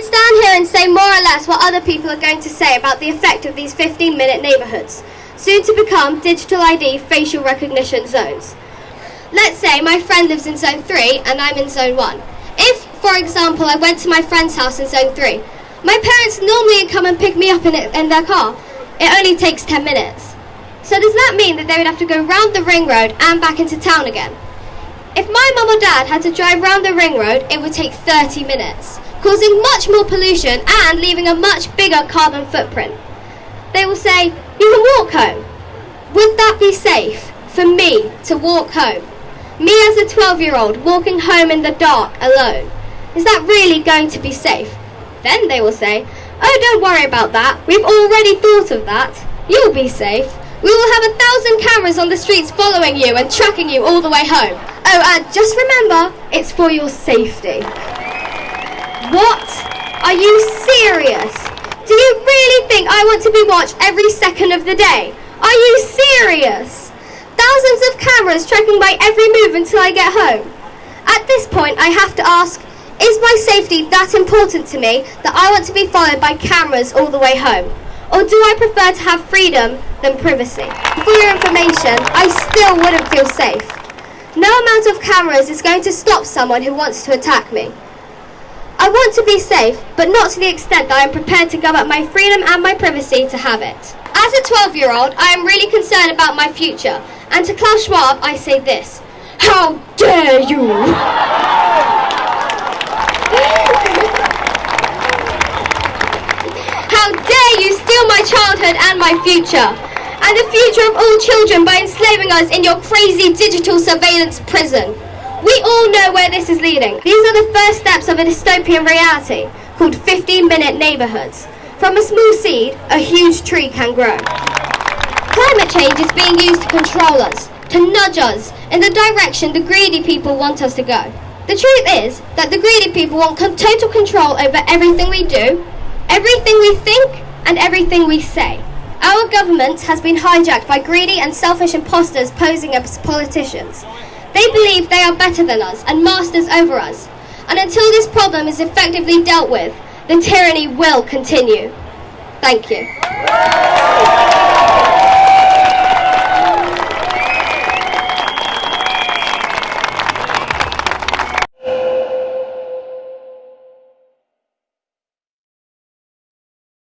could stand here and say more or less what other people are going to say about the effect of these 15 minute neighbourhoods, soon to become digital ID facial recognition zones. Let's say my friend lives in zone 3 and I'm in zone 1. If, for example, I went to my friend's house in zone 3, my parents normally come and pick me up in, it, in their car. It only takes 10 minutes. So does that mean that they would have to go round the ring road and back into town again? If my mum or dad had to drive round the ring road, it would take 30 minutes, causing much more pollution and leaving a much bigger carbon footprint. They will say, You can walk home. Would that be safe for me to walk home? Me as a 12 year old walking home in the dark alone. Is that really going to be safe? Then they will say, Oh, don't worry about that. We've already thought of that. You'll be safe. We will have a thousand cameras on the streets following you and tracking you all the way home. Oh, and just remember, it's for your safety. What? Are you serious? Do you really think I want to be watched every second of the day? Are you serious? Thousands of cameras tracking my every move until I get home. At this point, I have to ask, is my safety that important to me that I want to be followed by cameras all the way home? Or do I prefer to have freedom than privacy? For your information, I still wouldn't feel safe. No amount of cameras is going to stop someone who wants to attack me. I want to be safe, but not to the extent that I am prepared to give up my freedom and my privacy to have it. As a 12 year old, I am really concerned about my future and to Klaus Schwab, I say this How dare you! How dare you steal my childhood and my future! And the future of all children by enslaving us in your crazy digital surveillance prison. We all know where this is leading. These are the first steps of a dystopian reality called 15 minute neighborhoods. From a small seed, a huge tree can grow. Climate change is being used to control us, to nudge us in the direction the greedy people want us to go. The truth is that the greedy people want total control over everything we do, everything we think, and everything we say. Our government has been hijacked by greedy and selfish imposters posing as politicians. They believe they are better than us and masters over us. And until this problem is effectively dealt with, the tyranny will continue. Thank you.